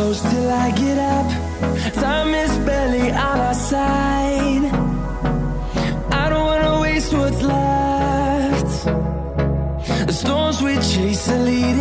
close till I get up. Time is barely on our side. I don't wanna waste what's left. The storms we chase are leading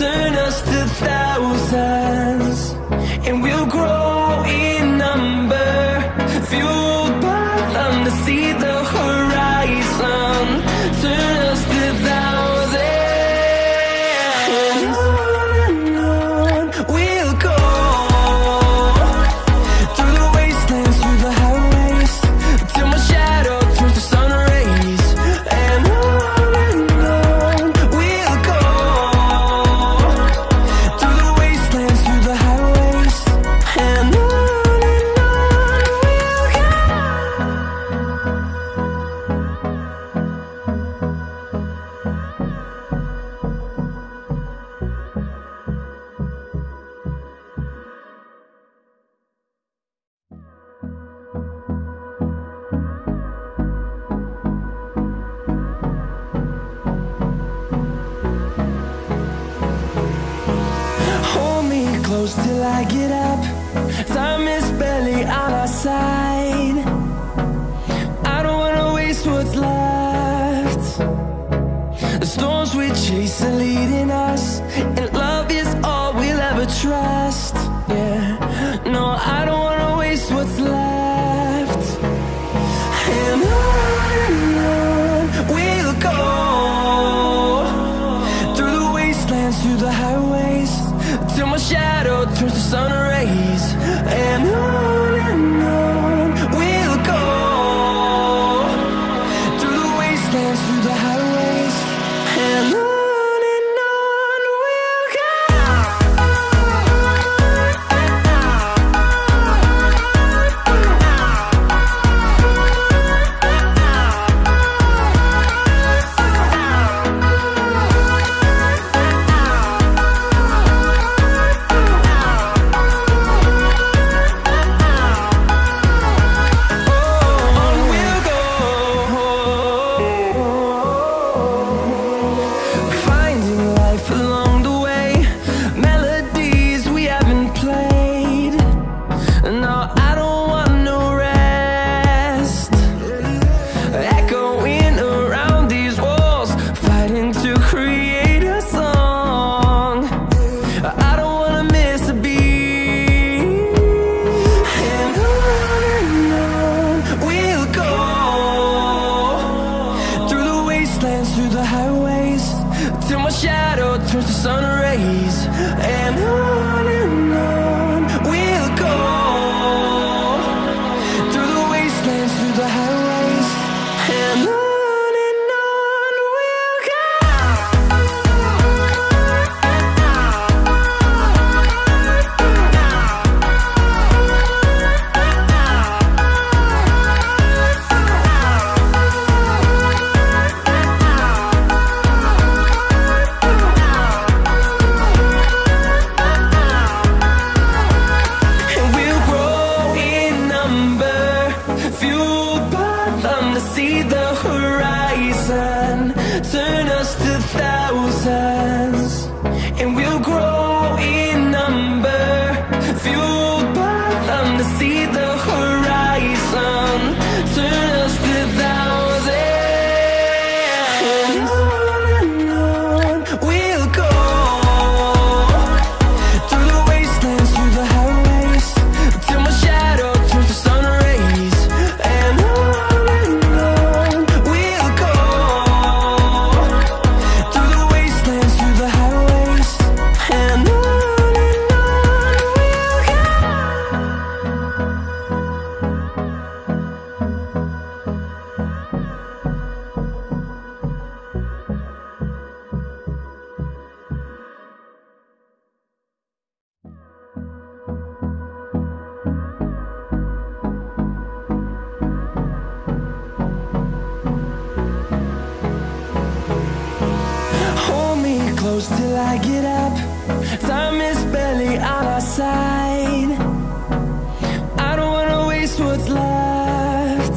Turn us to thousands And we'll grow close till I get up. Time is barely on our side. I don't wanna waste what's left. The storms we chase are leading us And love is all we'll ever try. Turn us to thousands And we'll grow close till I get up. Time is barely on our side. I don't wanna waste what's left.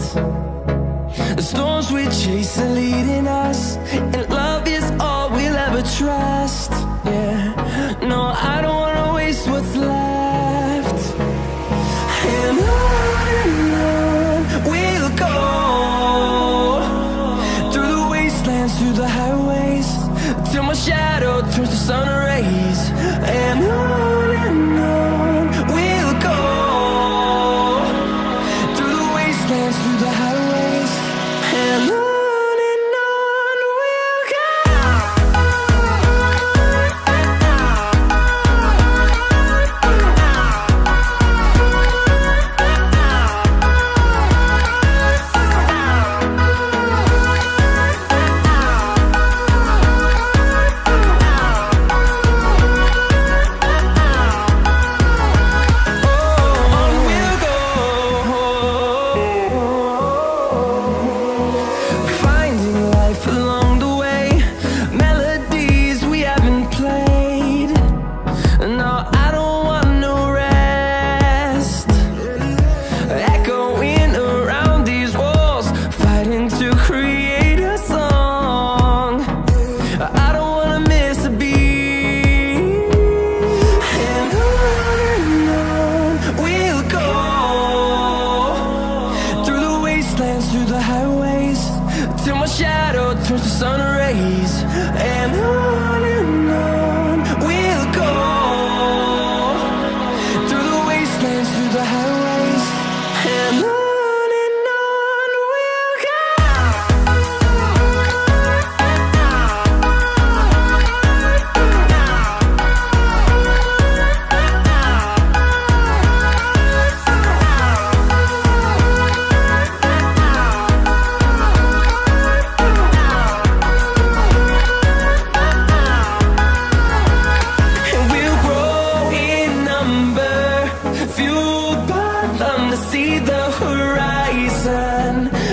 The storms we chase are leading us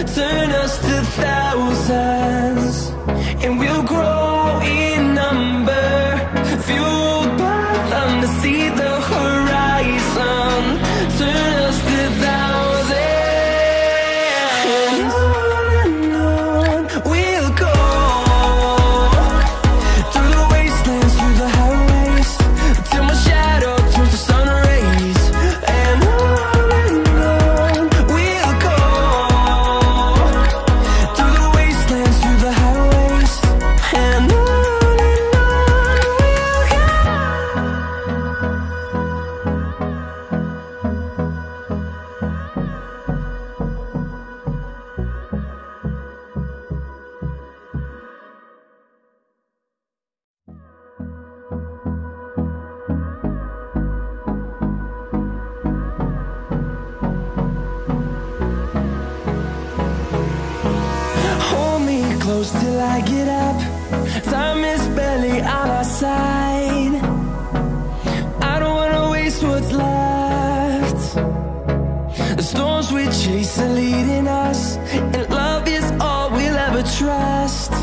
turn us to thousands. close till I get up. Time is barely on our side. I don't wanna waste what's left. The storms we chase are leading us And love is all we'll ever trust.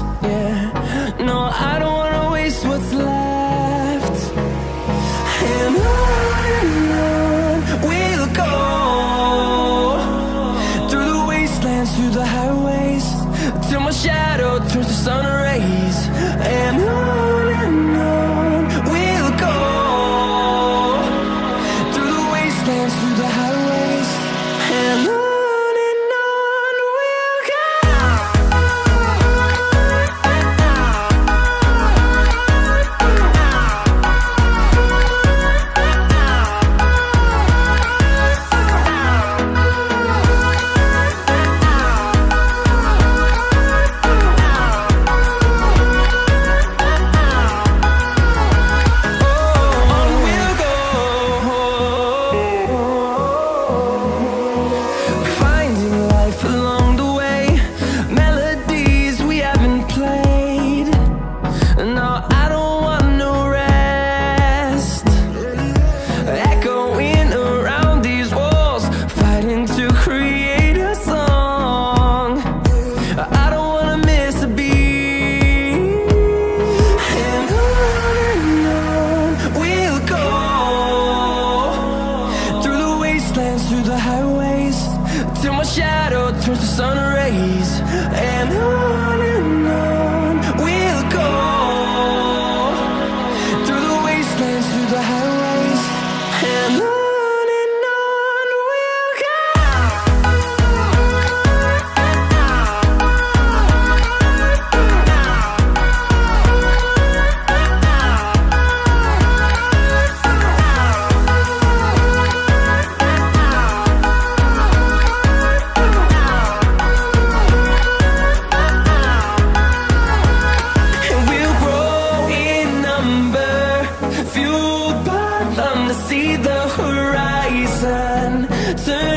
turn